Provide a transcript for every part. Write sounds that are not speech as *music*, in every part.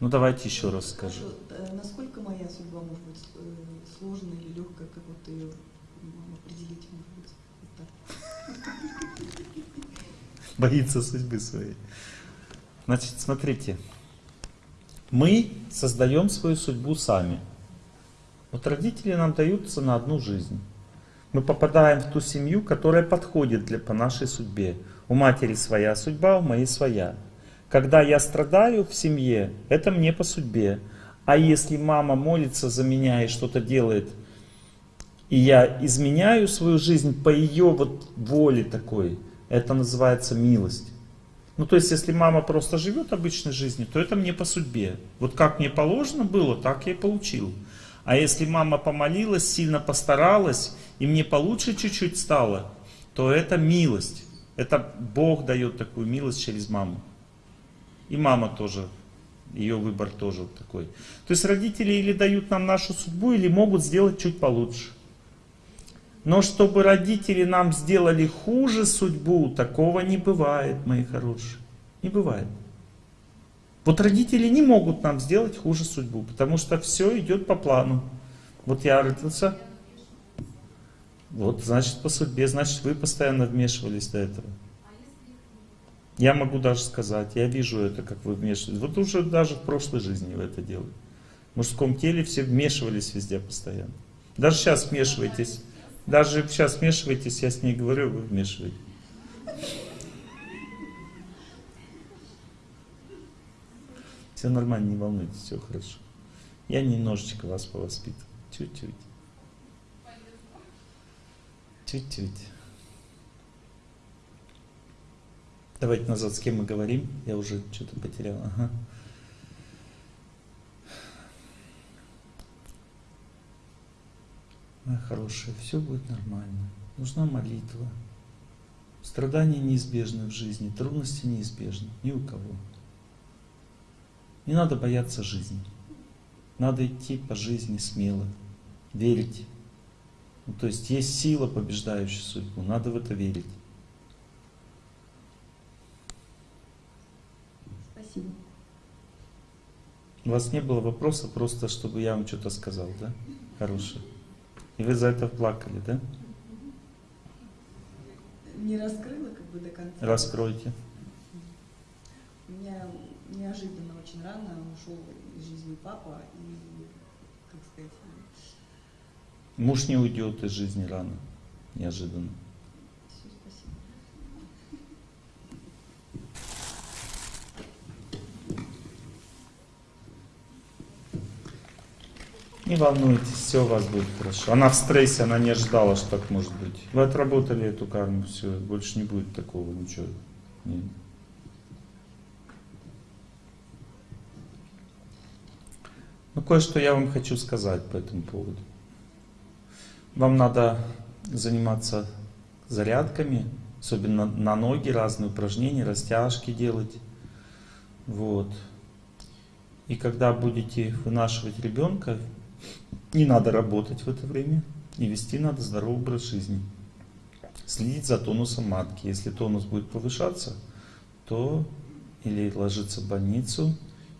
Ну давайте еще раз скажу. Э, Насколько моя судьба может быть э, сложной или легкой, как вот ее определить, может быть? *laughs* Боится судьбы своей. Значит, смотрите. Мы создаем свою судьбу сами. Вот родители нам даются на одну жизнь. Мы попадаем в ту семью, которая подходит для, по нашей судьбе. У матери своя судьба, у моей своя. Когда я страдаю в семье, это мне по судьбе. А если мама молится за меня и что-то делает, и я изменяю свою жизнь по ее вот воле такой, это называется милость. Ну то есть, если мама просто живет обычной жизнью, то это мне по судьбе. Вот как мне положено было, так я и получил. А если мама помолилась, сильно постаралась, и мне получше чуть-чуть стало, то это милость. Это Бог дает такую милость через маму. И мама тоже, ее выбор тоже такой. То есть родители или дают нам нашу судьбу, или могут сделать чуть получше. Но чтобы родители нам сделали хуже судьбу, такого не бывает, мои хорошие. Не бывает. Вот родители не могут нам сделать хуже судьбу, потому что все идет по плану. Вот я родился, вот значит по судьбе, значит вы постоянно вмешивались до этого. Я могу даже сказать, я вижу это, как вы вмешиваетесь. Вот уже даже в прошлой жизни вы это делали. В мужском теле все вмешивались везде постоянно. Даже сейчас вмешиваетесь. Даже сейчас вмешиваетесь, я с ней говорю, вы вмешиваетесь. Все нормально, не волнуйтесь, все хорошо. Я немножечко вас повоспитываю. Чуть-чуть. Чуть-чуть. Давайте назад, с кем мы говорим. Я уже что-то потерял. Ага. Моя хорошая, все будет нормально. Нужна молитва. Страдания неизбежны в жизни, трудности неизбежны. Ни у кого. Не надо бояться жизни. Надо идти по жизни смело, верить. Ну, то есть есть сила, побеждающая судьбу. Надо в это верить. Спасибо. У вас не было вопроса, просто чтобы я вам что-то сказал, да? Хорошее. И вы за это плакали, да? Не раскрыла как бы до конца. Раскройте. У меня неожиданно очень рано ушел из жизни папа и, как сказать, Муж не уйдет из жизни рано, неожиданно. Не волнуйтесь, все у вас будет хорошо. Она в стрессе, она не ожидала, что так может быть. Вы отработали эту карму, все, больше не будет такого ничего. Нет. Ну, кое-что я вам хочу сказать по этому поводу. Вам надо заниматься зарядками, особенно на ноги, разные упражнения, растяжки делать. Вот. И когда будете вынашивать ребенка, не надо работать в это время и вести надо здоровый образ жизни. Следить за тонусом матки. Если тонус будет повышаться, то или ложиться в больницу,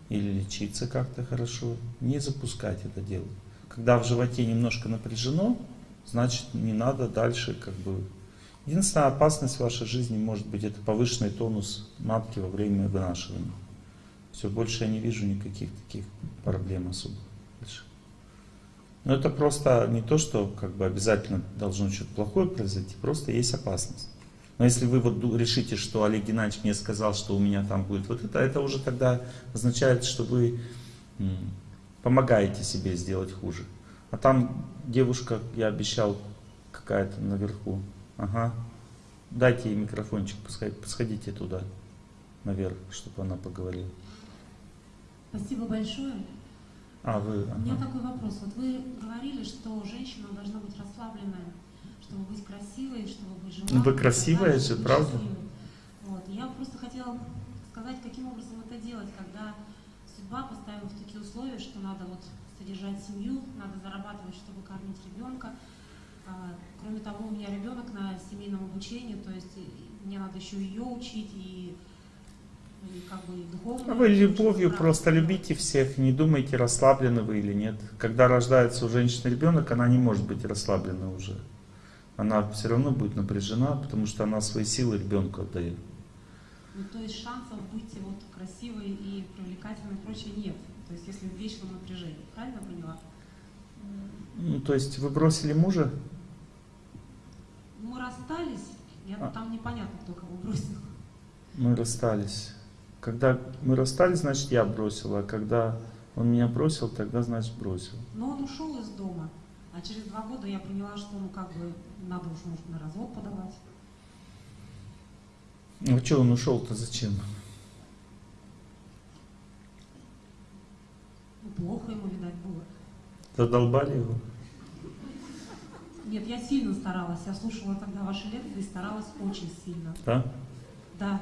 или лечиться как-то хорошо. Не запускать это дело. Когда в животе немножко напряжено, значит не надо дальше как бы... Единственная опасность в вашей жизни может быть это повышенный тонус матки во время вынашивания. Все, больше я не вижу никаких таких проблем особых. Больше. Но это просто не то, что как бы обязательно должно что-то плохое произойти, просто есть опасность. Но если вы вот решите, что Олег Геннадьевич мне сказал, что у меня там будет вот это, это уже тогда означает, что вы помогаете себе сделать хуже. А там девушка, я обещал, какая-то наверху. Ага. Дайте ей микрофончик, пускай, сходите туда, наверх, чтобы она поговорила. Спасибо большое. А, вы... У меня ага. такой вопрос. Вот вы говорили, что женщина должна быть расслабленная, чтобы быть красивой, чтобы быть желанной. Ну, вы красивая же, правда? счастливой. Вот. Я просто хотела сказать, каким образом это делать, когда судьба поставила в такие условия, что надо вот содержать семью, надо зарабатывать, чтобы кормить ребенка. А, Кроме того, у меня ребенок на семейном обучении, то есть мне надо еще ее учить, и и как бы и духовную. А вы любовью просто любите всех, не думайте, расслаблены вы или нет. Когда рождается у женщины ребенок, она не может быть расслаблена уже. Она все равно будет напряжена, потому что она свои силы ребенку отдает. Ну, то есть шансов быть вот красивой и привлекательной и прочее нет. То есть если в вечном напряжении. Правильно поняла? Ну, то есть вы бросили мужа? Мы расстались, я, А. там непонятно, кто кого бросил. Мы расстались. Когда мы расстались, значит я бросил, а когда он меня бросил, тогда значит бросил. Но он ушел из дома, а через два года я поняла, что ну как бы надо уж может на развод подавать. Ну что он ушел-то зачем? Ну, плохо ему, видать, было. Задолбали его? Нет, я сильно старалась. Я слушала тогда ваши лекции и старалась очень сильно. Да? Да.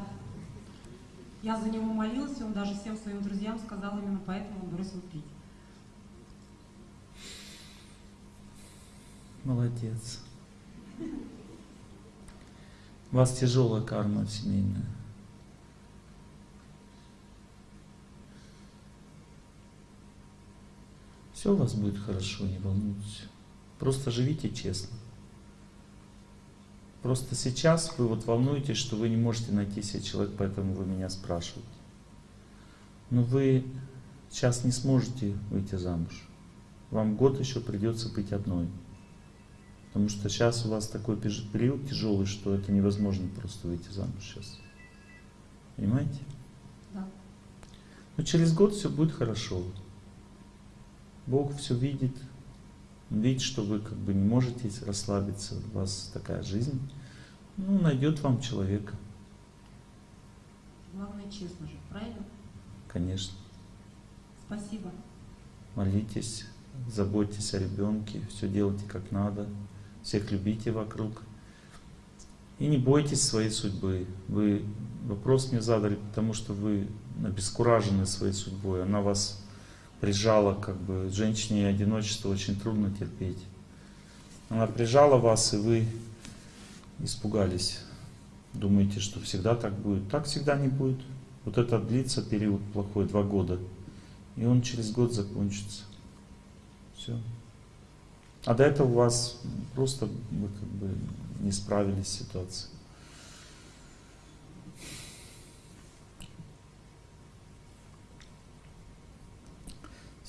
Я за него молилась, и он даже всем своим друзьям сказал именно поэтому бросил пить. Молодец. У вас тяжелая карма семейная. Все у вас будет хорошо, не волнуйтесь. Просто живите честно. Просто сейчас вы вот волнуетесь, что вы не можете найти себе человека, поэтому вы меня спрашиваете. Но вы сейчас не сможете выйти замуж. Вам год еще придется быть одной. Потому что сейчас у вас такой период тяжелый, что это невозможно просто выйти замуж сейчас. Понимаете? Да. Но через год все будет хорошо. Бог все видит. Видит, что вы как бы не можете расслабиться. У вас такая жизнь. Ну, найдет вам человека, Главное, честно же, правильно? конечно. Спасибо. Молитесь, заботьтесь о ребенке, все делайте как надо, всех любите вокруг. И не бойтесь своей судьбы. Вы вопрос мне задали, потому что вы обескуражены своей судьбой. Она вас прижала, как бы женщине одиночество очень трудно терпеть. Она прижала вас, и вы испугались. Думаете, что всегда так будет. Так всегда не будет. Вот это длится период плохой, два года. И он через год закончится. Все. А до этого у вас просто вы как бы не справились с ситуацией.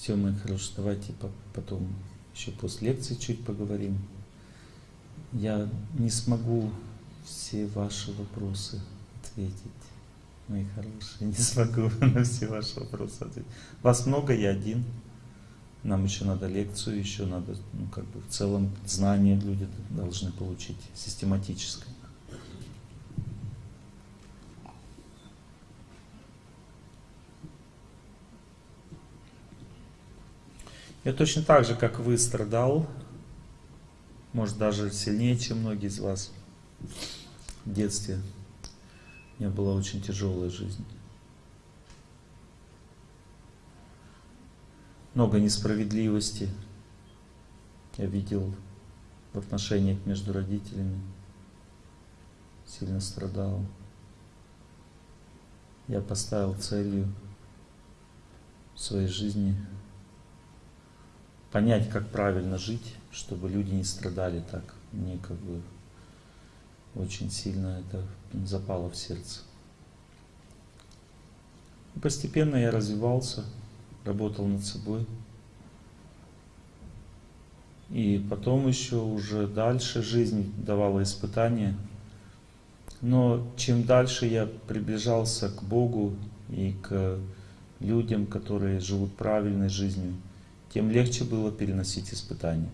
Все, мои хорошие, давайте по- потом еще после лекции чуть поговорим. Я не смогу все ваши вопросы ответить, мои хорошие. Не смогу *laughs* на все ваши вопросы ответить. Вас много, я один. Нам еще надо лекцию, еще надо, ну, как бы в целом знания люди должны получить систематическое. Я точно так же, как вы, страдал, может даже сильнее, чем многие из вас в детстве. У меня была очень тяжелая жизнь. Много несправедливости я видел в отношениях между родителями. Сильно страдал. Я поставил целью в своей жизни понять, как правильно жить, чтобы люди не страдали так. Мне как бы очень сильно это запало в сердце. И постепенно я развивался, работал над собой. И потом еще уже дальше жизнь давала испытания. Но чем дальше я приближался к Богу и к людям, которые живут правильной жизнью, тем легче было переносить испытания.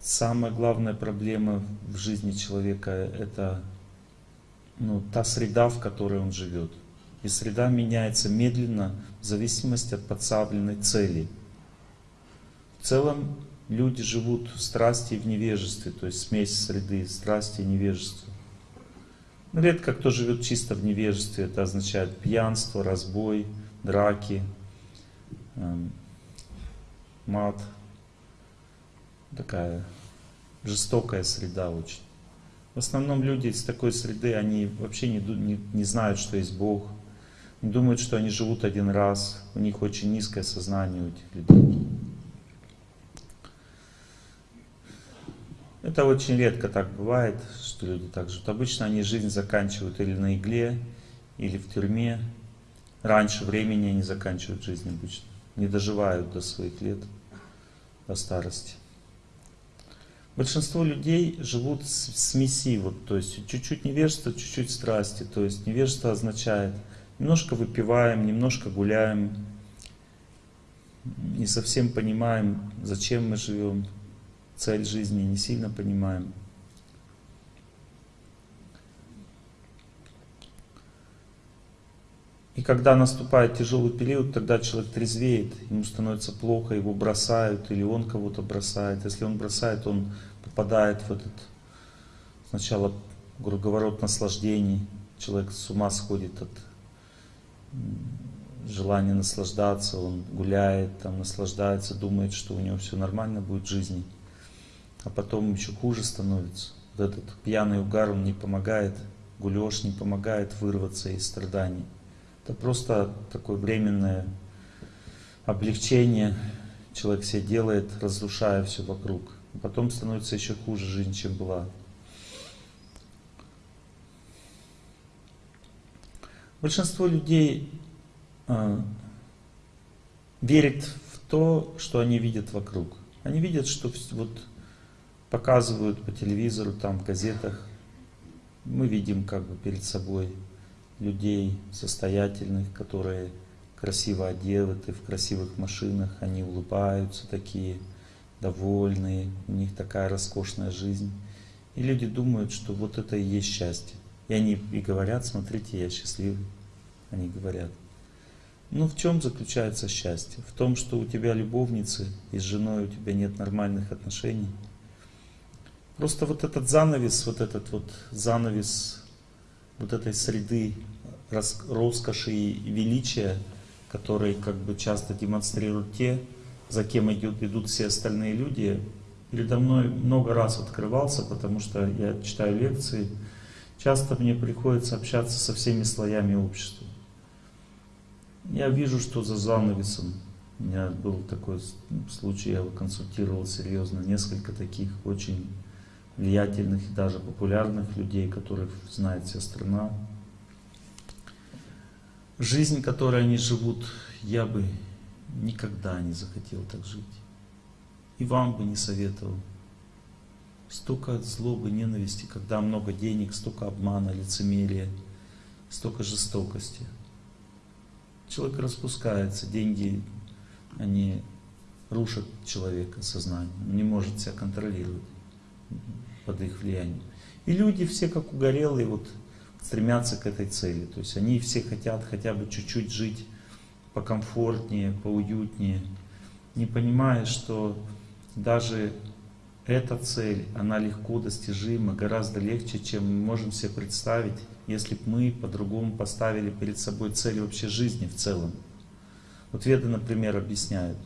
Самая главная проблема в жизни человека – это ну, та среда, в которой он живет. И среда меняется медленно в зависимости от подставленной цели. В целом люди живут в страсти и в невежестве, то есть смесь среды, страсти и невежества. Но редко кто живет чисто в невежестве, это означает пьянство, разбой, драки, эм, мат. Такая жестокая среда очень. В основном люди из такой среды, они вообще не, не, не знают, что есть Бог. Не думают, что они живут один раз. У них очень низкое сознание у этих людей. Это очень редко так бывает, что люди так живут. Обычно они жизнь заканчивают или на игле, или в тюрьме. Раньше времени они заканчивают жизнь обычно. Не доживают до своих лет, до старости. Большинство людей живут в смеси, вот, то есть чуть-чуть невежество, чуть-чуть страсти. То есть невежество означает немножко выпиваем, немножко гуляем, не совсем понимаем, зачем мы живем, цель жизни не сильно понимаем. И когда наступает тяжелый период, тогда человек трезвеет, ему становится плохо, его бросают, или он кого-то бросает. Если он бросает, он попадает в этот сначала круговорот наслаждений. Человек с ума сходит от желания наслаждаться, он гуляет, там, наслаждается, думает, что у него все нормально будет в жизни. А потом еще хуже становится. Вот этот пьяный угар, он не помогает, гулеж не помогает вырваться из страданий. Это просто такое временное облегчение. Человек себе делает, разрушая все вокруг. Потом становится еще хуже жизнь, чем была. Большинство людей э, верит в то, что они видят вокруг. Они видят, что вот показывают по телевизору, там, в газетах. Мы видим как бы перед собой людей состоятельных, которые красиво одеты, в красивых машинах, они улыбаются такие, довольные, у них такая роскошная жизнь. И люди думают, что вот это и есть счастье. И они и говорят, смотрите, я счастливый. Они говорят. Ну в чем заключается счастье? В том, что у тебя любовницы и с женой у тебя нет нормальных отношений. Просто вот этот занавес, вот этот вот занавес вот этой среды роскоши и величия, который как бы часто демонстрируют те, за кем идут, идут все остальные люди, передо мной много раз открывался, потому что я читаю лекции, часто мне приходится общаться со всеми слоями общества. Я вижу, что за занавесом. У меня был такой случай, я его консультировал серьезно, несколько таких очень влиятельных и даже популярных людей, которых знает вся страна. Жизнь, которой они живут, я бы никогда не захотел так жить. И вам бы не советовал. Столько злобы, ненависти, когда много денег, столько обмана, лицемерия, столько жестокости. Человек распускается, деньги, они рушат человека, сознание, он не может себя контролировать под их влиянием. И люди все как угорелые вот стремятся к этой цели. То есть они все хотят хотя бы чуть-чуть жить покомфортнее, поуютнее, не понимая, что даже эта цель, она легко достижима, гораздо легче, чем мы можем себе представить, если бы мы по-другому поставили перед собой цель вообще жизни в целом. Вот Веды, например, объясняют,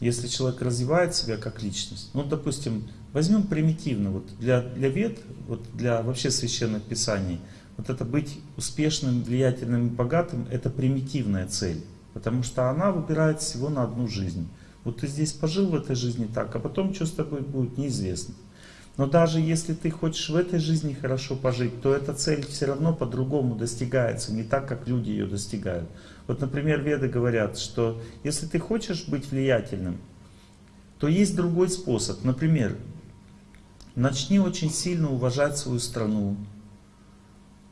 если человек развивает себя как личность, ну, допустим, возьмем примитивно, вот для, для вед, вот для вообще священных писаний, вот это быть успешным, влиятельным и богатым, это примитивная цель, потому что она выбирает всего на одну жизнь. Вот ты здесь пожил в этой жизни так, а потом что с тобой будет, неизвестно. Но даже если ты хочешь в этой жизни хорошо пожить, то эта цель все равно по-другому достигается, не так, как люди ее достигают. Вот, например, веды говорят, что если ты хочешь быть влиятельным, то есть другой способ. Например, начни очень сильно уважать свою страну,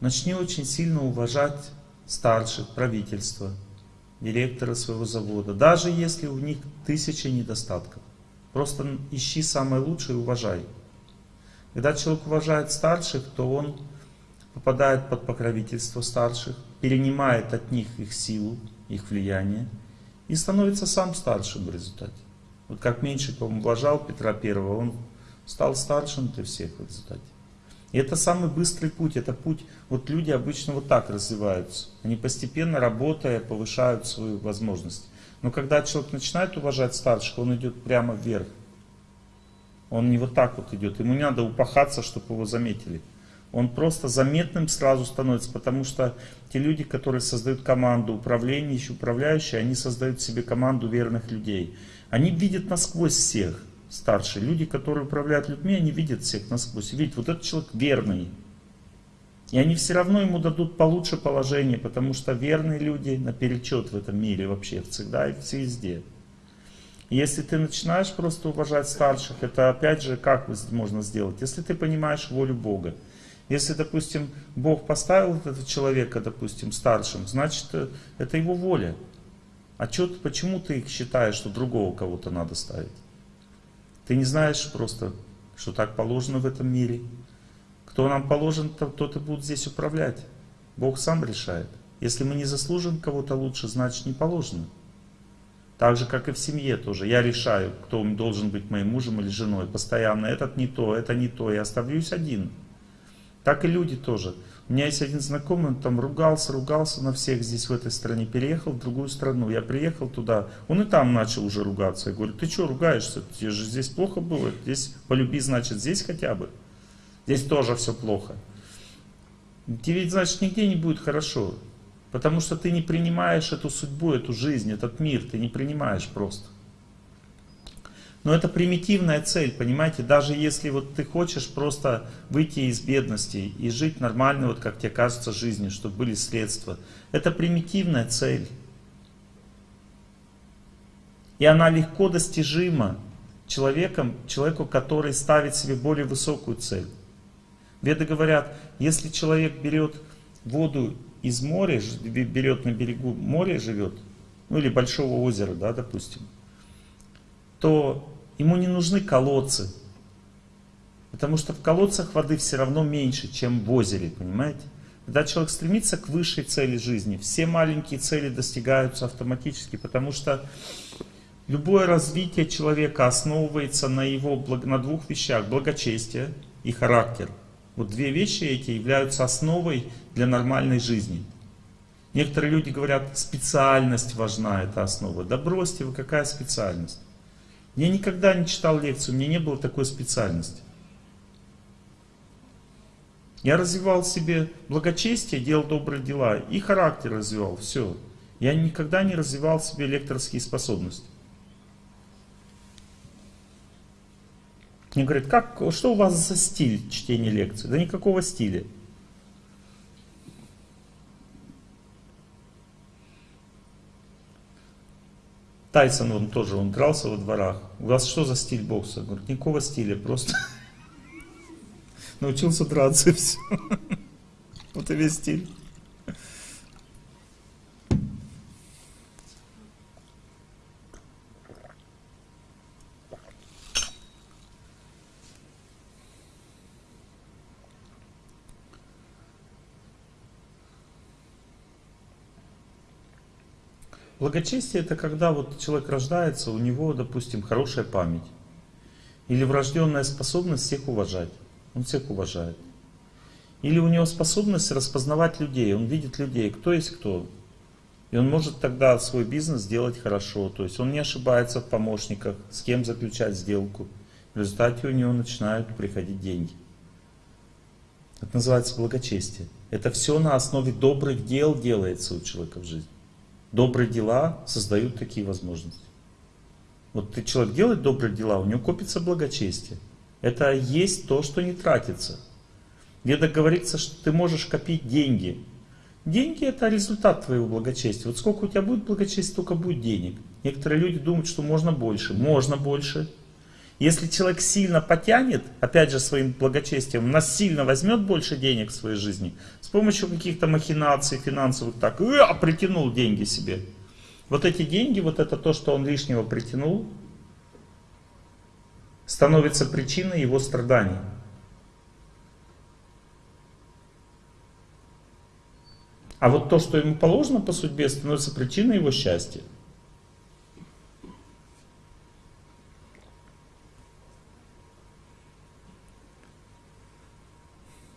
начни очень сильно уважать старших, правительства, директора своего завода, даже если у них тысячи недостатков. Просто ищи самое лучшее и уважай. Когда человек уважает старших, то он попадает под покровительство старших, перенимает от них их силу, их влияние и становится сам старшим в результате. Вот как Меньшиков уважал Петра Первого, он стал старшим для всех в результате. И это самый быстрый путь, это путь, вот люди обычно вот так развиваются. Они постепенно, работая, повышают свою возможность. Но когда человек начинает уважать старших, он идет прямо вверх. Он не вот так вот идет. Ему не надо упахаться, чтобы его заметили. Он просто заметным сразу становится, потому что те люди, которые создают команду, управление, управляющие, они создают себе команду верных людей. Они видят насквозь всех старшие. Люди, которые управляют людьми, они видят всех насквозь. Видят, вот этот человек верный. И они все равно ему дадут получше положение, потому что верные люди наперечет в этом мире вообще, всегда и везде. Если ты начинаешь просто уважать старших, это опять же как можно сделать? Если ты понимаешь волю Бога. Если, допустим, Бог поставил этого человека, допустим, старшим, значит, э, это его воля. А чё, почему ты считаешь, что другого кого-то надо ставить? Ты не знаешь просто, что так положено в этом мире. Кто нам положен, тот и будет здесь управлять. Бог сам решает. Если мы не заслужим кого-то лучше, значит не положено. Так же, как и в семье тоже. Я решаю, кто должен быть моим мужем или женой. Постоянно этот не то, это не то. Я оставлюсь один. Так и люди тоже. У меня есть один знакомый, он там ругался, ругался на всех здесь в этой стране, переехал в другую страну. Я приехал туда, он и там начал уже ругаться. Я говорю, ты что ругаешься? Тебе же здесь плохо было. Здесь полюби, значит, здесь хотя бы. Здесь тоже все плохо. Тебе ведь, значит, нигде не будет хорошо. Потому что ты не принимаешь эту судьбу, эту жизнь, этот мир. Ты не принимаешь просто. Но это примитивная цель, понимаете? Даже если вот ты хочешь просто выйти из бедности и жить нормально, вот как тебе кажется, жизнью, чтобы были средства. Это примитивная цель. И она легко достижима человеком, человеку, который ставит себе более высокую цель. Веды говорят, если человек берет воду из моря, берет на берегу моря, живет, ну или большого озера, да, допустим, то ему не нужны колодцы. Потому что в колодцах воды все равно меньше, чем в озере, понимаете? Когда человек стремится к высшей цели жизни, все маленькие цели достигаются автоматически, потому что любое развитие человека основывается на его на двух вещах, благочестие и характер. Вот две вещи эти являются основой для нормальной жизни. Некоторые люди говорят, специальность важна, это основа. Да бросьте вы, какая специальность? Я никогда не читал лекцию, у меня не было такой специальности. Я развивал себе благочестие, делал добрые дела и характер развивал, все. Я никогда не развивал себе лекторские способности. Мне говорят, как, что у вас за стиль чтения лекций? Да никакого стиля. Тайсон, он тоже, он дрался во дворах. У вас что за стиль бокса? Говорит, никакого стиля, просто *laughs* научился драться и все. *laughs* Вот и весь стиль. Благочестие это когда вот человек рождается, у него, допустим, хорошая память. Или врожденная способность всех уважать. Он всех уважает. Или у него способность распознавать людей. Он видит людей, кто есть кто. И он может тогда свой бизнес сделать хорошо. То есть он не ошибается в помощниках, с кем заключать сделку. В результате у него начинают приходить деньги. Это называется благочестие. Это все на основе добрых дел делается у человека в жизни. Добрые дела создают такие возможности. Вот ты человек делает добрые дела, у него копится благочестие. Это есть то, что не тратится. Где-то говорится, что ты можешь копить деньги. Деньги это результат твоего благочестия. Вот сколько у тебя будет благочестия, столько будет денег. Некоторые люди думают, что можно больше. Можно больше. Если человек сильно потянет, опять же своим благочестием, нас сильно возьмет больше денег в своей жизни, с помощью каких-то махинаций финансовых, так, а, притянул деньги себе. Вот эти деньги, вот это то, что он лишнего притянул, становится причиной его страданий. А вот то, что ему положено по судьбе, становится причиной его счастья.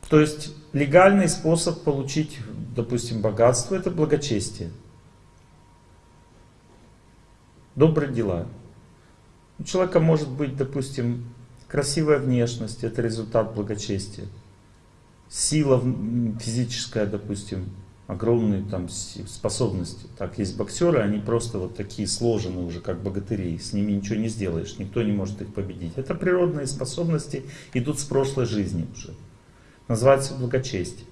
То есть легальный способ получить, допустим, богатство это благочестие. Добрые дела. У человека может быть, допустим, красивая внешность – это результат благочестия. Сила физическая, допустим, огромные там способности. Так, есть боксеры, они просто вот такие сложены уже, как богатыри. С ними ничего не сделаешь, никто не может их победить. Это природные способности, идут с прошлой жизни уже. Называется благочестие.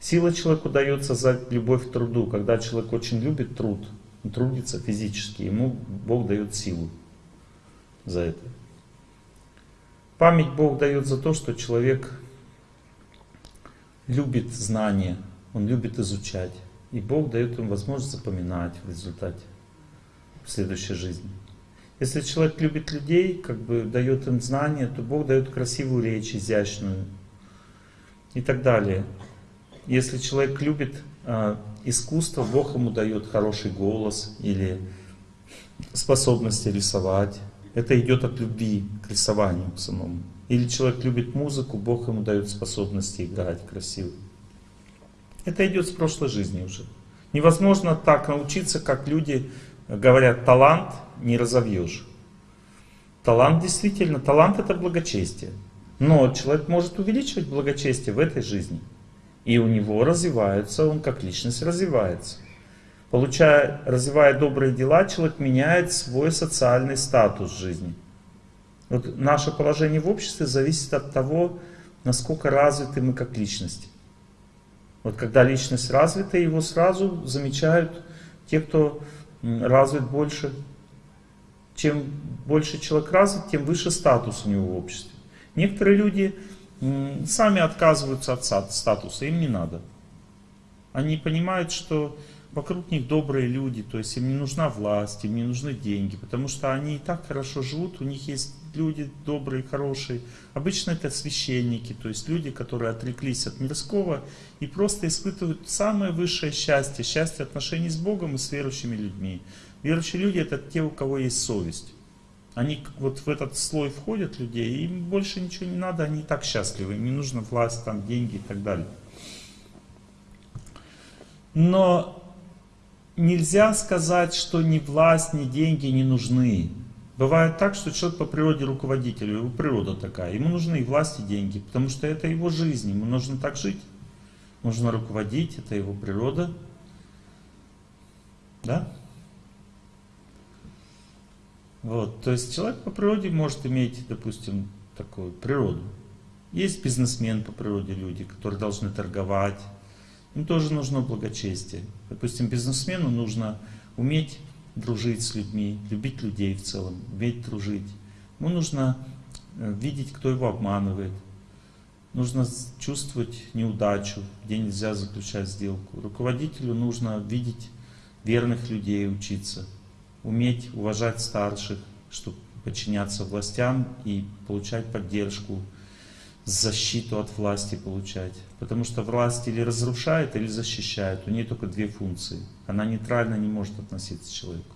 Сила человеку дается за любовь к труду. Когда человек очень любит труд, трудится физически, ему Бог дает силу за это. Память Бог дает за то, что человек любит знания, он любит изучать. И Бог дает ему возможность запоминать в результате в следующей жизни. Если человек любит людей, как бы дает им знания, то Бог дает красивую речь, изящную и так далее. Если человек любит э, искусство, Бог ему дает хороший голос или способности рисовать. Это идет от любви к рисованию к самому. Или человек любит музыку, Бог ему дает способности играть красиво. Это идет с прошлой жизни уже. Невозможно так научиться, как люди говорят, талант не разовьешь. Талант действительно, талант это благочестие. Но человек может увеличивать благочестие в этой жизни. И у него развивается, он как личность развивается. Получая, развивая добрые дела, человек меняет свой социальный статус жизни. Вот наше положение в обществе зависит от того, насколько развиты мы как личности. Вот когда личность развита, его сразу замечают те, кто развит больше. Чем больше человек развит, тем выше статус у него в обществе. Некоторые люди сами отказываются от статуса, им не надо. Они понимают, что вокруг них добрые люди, то есть им не нужна власть, им не нужны деньги, потому что они и так хорошо живут, у них есть люди добрые, хорошие. Обычно это священники, то есть люди, которые отреклись от мирского и просто испытывают самое высшее счастье, счастье отношений с Богом и с верующими людьми. Верующие люди это те, у кого есть совесть. Они вот в этот слой входят людей, им больше ничего не надо, они и так счастливы, им не нужна власть, там, деньги и так далее. Но нельзя сказать, что ни власть, ни деньги не нужны. Бывает так, что человек по природе руководитель, его природа такая, ему нужны и власть, и деньги, потому что это его жизнь, ему нужно так жить. Нужно руководить, это его природа. Да? Вот, то есть человек по природе может иметь, допустим, такую природу. Есть бизнесмен по природе люди, которые должны торговать. Им тоже нужно благочестие. Допустим, бизнесмену нужно уметь дружить с людьми, любить людей в целом, уметь дружить. Ему нужно видеть, кто его обманывает. Нужно чувствовать неудачу, где нельзя заключать сделку. Руководителю нужно видеть верных людей, учиться. Уметь уважать старших, чтобы подчиняться властям и получать поддержку, защиту от власти получать. Потому что власть или разрушает, или защищает. У нее только две функции. Она нейтрально не может относиться к человеку.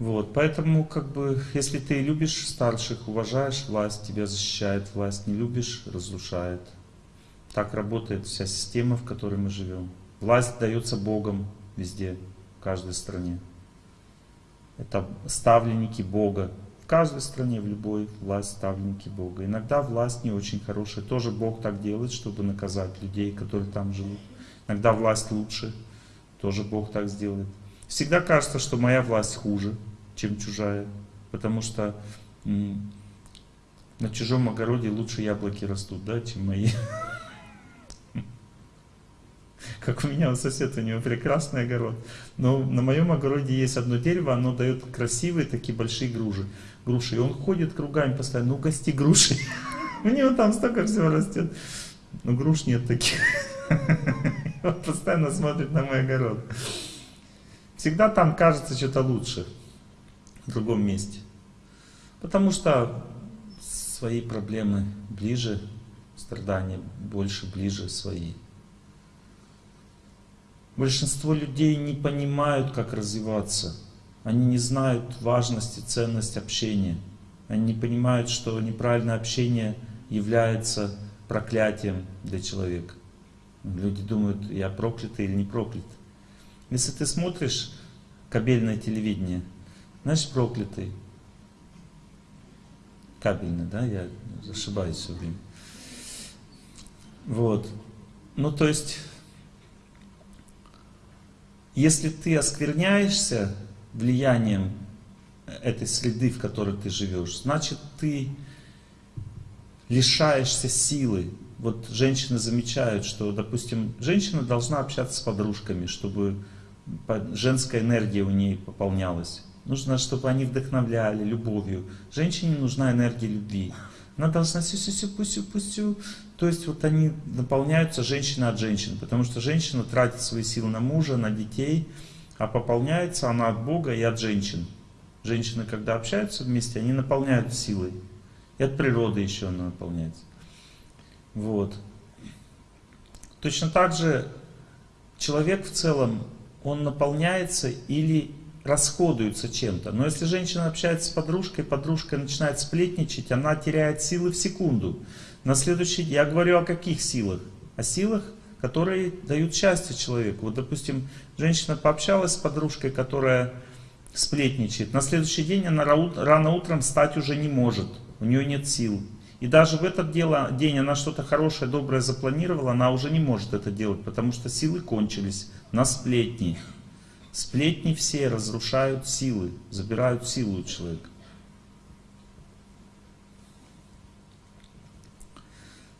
Вот, поэтому, как бы, если ты любишь старших, уважаешь власть, тебя защищает власть, не любишь, разрушает. Так работает вся система, в которой мы живем. Власть дается Богом везде, в каждой стране. Это ставленники Бога. В каждой стране, в любой, власть ставленники Бога. Иногда власть не очень хорошая. Тоже Бог так делает, чтобы наказать людей, которые там живут. Иногда власть лучше. Тоже Бог так сделает. Всегда кажется, что моя власть хуже, чем чужая. Потому что на чужом огороде лучше яблоки растут, да, чем мои. *laughs* Как у меня у соседа, у него прекрасный огород. Но на моем огороде есть одно дерево, оно дает красивые такие большие груши. груши. И он ходит кругами постоянно, ну гости груши. *laughs* У него там столько всего растет. Но груш нет таких. *laughs* Он постоянно смотрит на мой огород. Всегда там кажется что-то лучше в другом месте. Потому что свои проблемы ближе, страдания больше, ближе свои. Большинство людей не понимают, как развиваться. Они не знают важности, ценность общения. Они не понимают, что неправильное общение является проклятием для человека. Люди думают, я проклятый или не проклят. Если ты смотришь кабельное телевидение, знаешь, проклятый. Кабельный, да, я ошибаюсь все время. Вот. Ну, то есть, если ты оскверняешься влиянием этой среды, в которой ты живешь, значит, ты лишаешься силы. Вот женщины замечают, что, допустим, женщина должна общаться с подружками, чтобы женская энергия у нее пополнялась. Нужно, чтобы они вдохновляли любовью. Женщине нужна энергия любви. Она должна сю-сю-сю, пусю-пусю. То есть вот они наполняются женщина от женщин, потому что женщина тратит свои силы на мужа, на детей, а пополняется она от Бога и от женщин. Женщины, когда общаются вместе, они наполняют силой. И от природы еще она наполняется. Вот. Точно так же человек в целом, он наполняется или расходуется чем-то. Но если женщина общается с подружкой, подружка начинает сплетничать, она теряет силы в секунду. На следующий я говорю о каких силах? О силах, которые дают счастье человеку. Вот, допустим, женщина пообщалась с подружкой, которая сплетничает. На следующий день она рано утром встать уже не может. У нее нет сил. И даже в этот день она что-то хорошее, доброе запланировала, она уже не может это делать, потому что силы кончились на сплетни. Сплетни все разрушают силы, забирают силу у человека.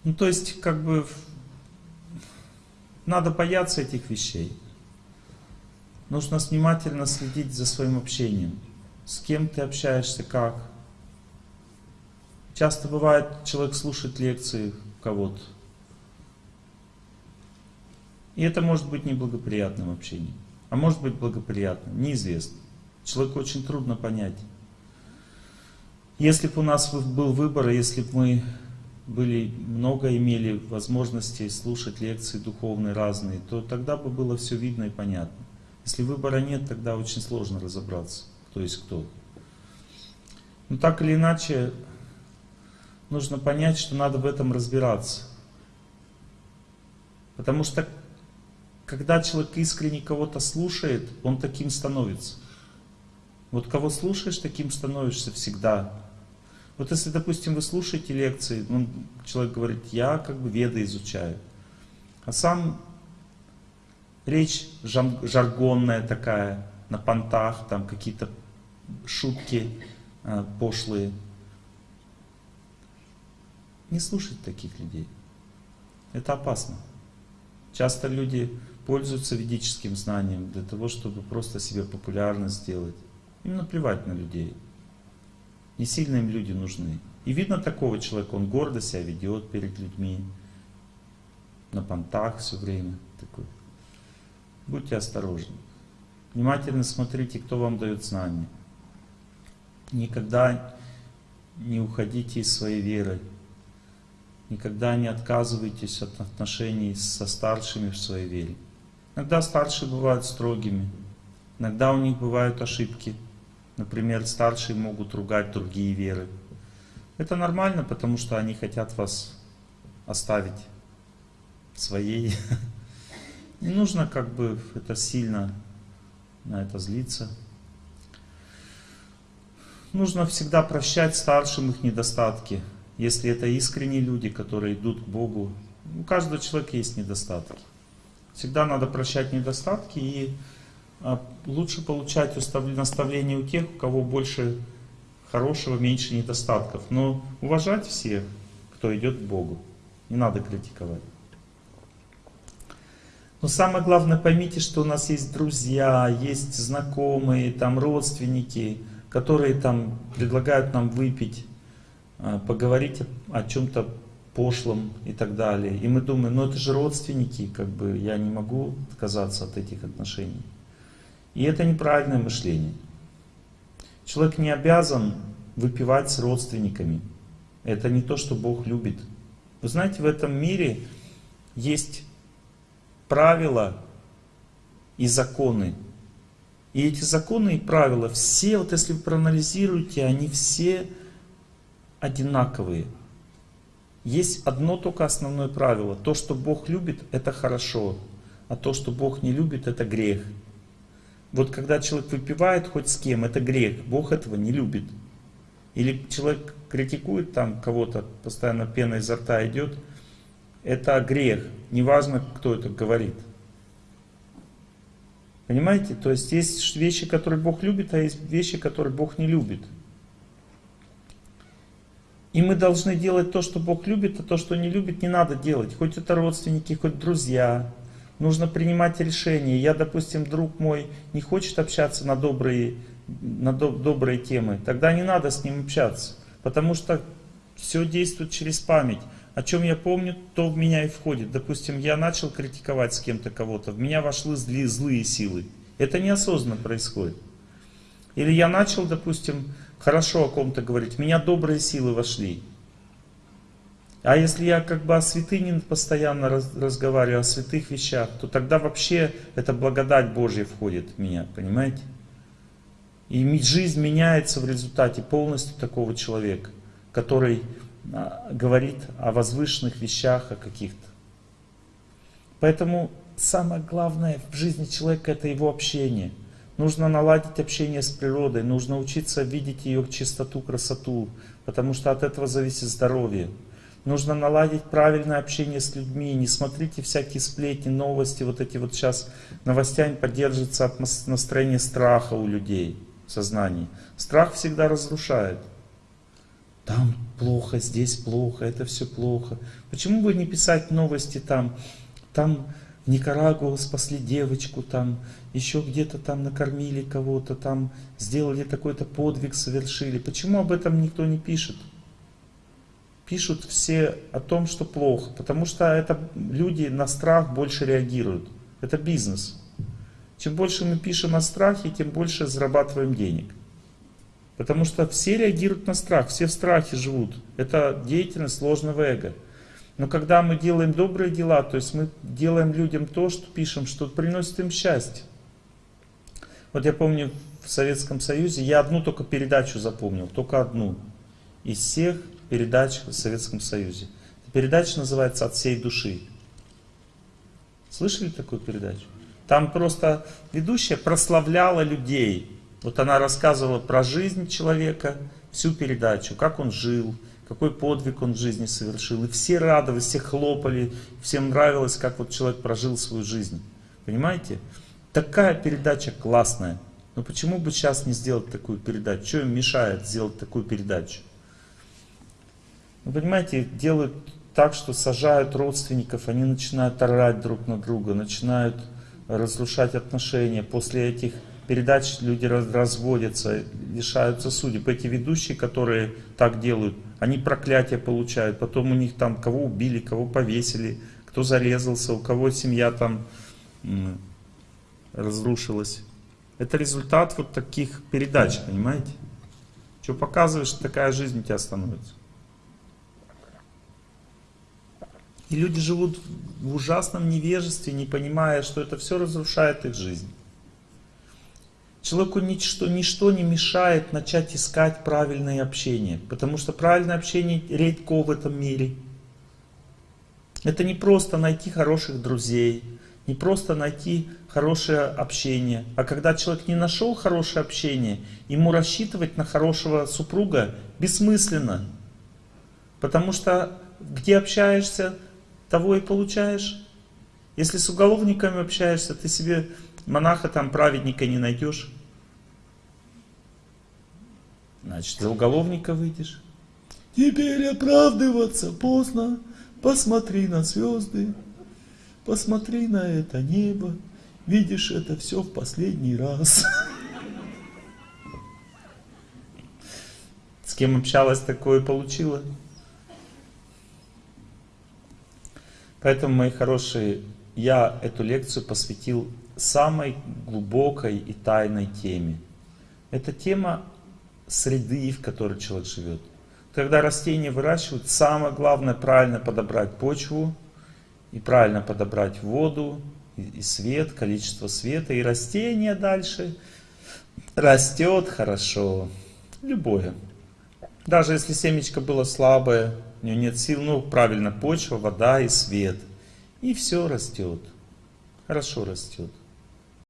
Ну, то есть, как бы, надо бояться этих вещей. Нужно внимательно следить за своим общением. С кем ты общаешься, как. Часто бывает, человек слушает лекции кого-то. И это может быть неблагоприятным общением. А может быть благоприятно, неизвестно. Человеку очень трудно понять. Если бы у нас был выбор, если бы мы были, много имели возможности слушать лекции духовные разные, то тогда бы было все видно и понятно. Если выбора нет, тогда очень сложно разобраться, кто есть кто. Но так или иначе, нужно понять, что надо в этом разбираться. Потому что когда человек искренне кого-то слушает, он таким становится. Вот кого слушаешь, таким становишься всегда. Вот если, допустим, вы слушаете лекции, ну, человек говорит, я как бы веды изучаю. А сам речь жаргонная такая, на понтах, там какие-то шутки э, пошлые. Не слушать таких людей. Это опасно. Часто люди пользуются ведическим знанием для того, чтобы просто себе популярно сделать. Им наплевать на людей. Не сильно им люди нужны. И видно такого человека, он гордо себя ведет перед людьми, на понтах все время. Такой. Будьте осторожны. Внимательно смотрите, кто вам дает знания. Никогда не уходите из своей веры. Никогда не отказывайтесь от отношений со старшими в своей вере. Иногда старшие бывают строгими, иногда у них бывают ошибки. Например, старшие могут ругать другие веры. Это нормально, потому что они хотят вас оставить своей. *laughs* Не нужно как бы это сильно на это злиться. Нужно всегда прощать старшим их недостатки. Если это искренние люди, которые идут к Богу. У каждого человека есть недостатки. Всегда надо прощать недостатки и а, лучше получать наставления у тех, у кого больше хорошего, меньше недостатков. Но уважать всех, кто идет к Богу. Не надо критиковать. Но самое главное, поймите, что у нас есть друзья, есть знакомые, там родственники, которые там предлагают нам выпить, а, поговорить о чем-то пошлым и так далее. И мы думаем, ну это же родственники, как бы я не могу отказаться от этих отношений. И это неправильное мышление. Человек не обязан выпивать с родственниками. Это не то, что Бог любит. Вы знаете, в этом мире есть правила и законы. И эти законы и правила, все, вот если вы проанализируете, они все одинаковые. Есть одно только основное правило. То, что Бог любит, это хорошо. А то, что Бог не любит, это грех. Вот когда человек выпивает хоть с кем, это грех. Бог этого не любит. или человек критикует там кого-то, постоянно пена изо рта идет, это грех, неважно, кто это говорит. Понимаете? То есть есть вещи, которые Бог любит, а есть вещи, которые Бог не любит. И мы должны делать то, что Бог любит, а то, что не любит, не надо делать. Хоть это родственники, хоть друзья. Нужно принимать решения. Я, допустим, друг мой не хочет общаться на добрые, на до, добрые темы. Тогда не надо с ним общаться. Потому что все действует через память. О чем я помню, то в меня и входит. Допустим, я начал критиковать с кем-то кого-то, в меня вошли злые, злые силы. Это неосознанно происходит. Или я начал, допустим, хорошо о ком-то говорить, меня добрые силы вошли. А если я как бы о святыне постоянно раз, разговариваю, о святых вещах, то тогда вообще эта благодать Божья входит в меня, понимаете? И жизнь меняется в результате полностью такого человека, который а, говорит о возвышенных вещах, о каких-то. Поэтому самое главное в жизни человека это его общение – Нужно наладить общение с природой, нужно учиться видеть ее чистоту, красоту, потому что от этого зависит здоровье. Нужно наладить правильное общение с людьми, не смотрите всякие сплетни, новости, вот эти вот сейчас новостями поддерживается настроение страха у людей в сознании. Страх всегда разрушает. Там плохо, здесь плохо, это все плохо. Почему бы не писать новости там, там Никарагуа спасли девочку, там еще где-то там накормили кого-то, там сделали такой-то подвиг, совершили. Почему об этом никто не пишет? Пишут все о том, что плохо, потому что это люди на страх больше реагируют. Это бизнес. Чем больше мы пишем о страхе, тем больше зарабатываем денег. Потому что все реагируют на страх, все в страхе живут. Это деятельность ложного эго. Но когда мы делаем добрые дела, то есть мы делаем людям то, что пишем, что приносит им счастье. Вот я помню в Советском Союзе, я одну только передачу запомнил, только одну из всех передач в Советском Союзе. Передача называется «От всей души». Слышали такую передачу? Там просто ведущая прославляла людей. Вот она рассказывала про жизнь человека, всю передачу, как он жил, какой подвиг он в жизни совершил. И все радовались, все хлопали, всем нравилось, как вот человек прожил свою жизнь. Понимаете? Такая передача классная. Но почему бы сейчас не сделать такую передачу? Что им мешает сделать такую передачу? Вы понимаете, делают так, что сажают родственников, они начинают орать друг на друга, начинают разрушать отношения. После этих передач люди разводятся, лишаются судеб. Эти ведущие, которые так делают, они проклятия получают. Потом у них там кого убили, кого повесили, кто зарезался, у кого семья там разрушилась. Это результат вот таких передач, понимаете? Что показываешь, такая жизнь у тебя становится. И люди живут в ужасном невежестве, не понимая, что это все разрушает их жизнь. Человеку ничто, ничто не мешает начать искать правильное общение, потому что правильное общение редко в этом мире. Это не просто найти хороших друзей, не просто найти хорошее общение, а когда человек не нашел хорошее общение, ему рассчитывать на хорошего супруга бессмысленно. Потому что где общаешься, того и получаешь. Если с уголовниками общаешься, ты себе монаха там, праведника не найдешь. Значит, за уголовника выйдешь. Теперь оправдываться поздно, посмотри на звезды, посмотри на это небо, видишь это все в последний раз. С кем общалась, такое получила. Поэтому, мои хорошие, я эту лекцию посвятил самой глубокой и тайной теме. Эта тема среды, в которой человек живет. Когда растения выращивают, самое главное правильно подобрать почву и правильно подобрать воду и свет, количество света. И растение дальше растет хорошо. Любое. Даже если семечко было слабое, у него нет сил, ну правильно, почва, вода и свет. И все растет. Хорошо растет.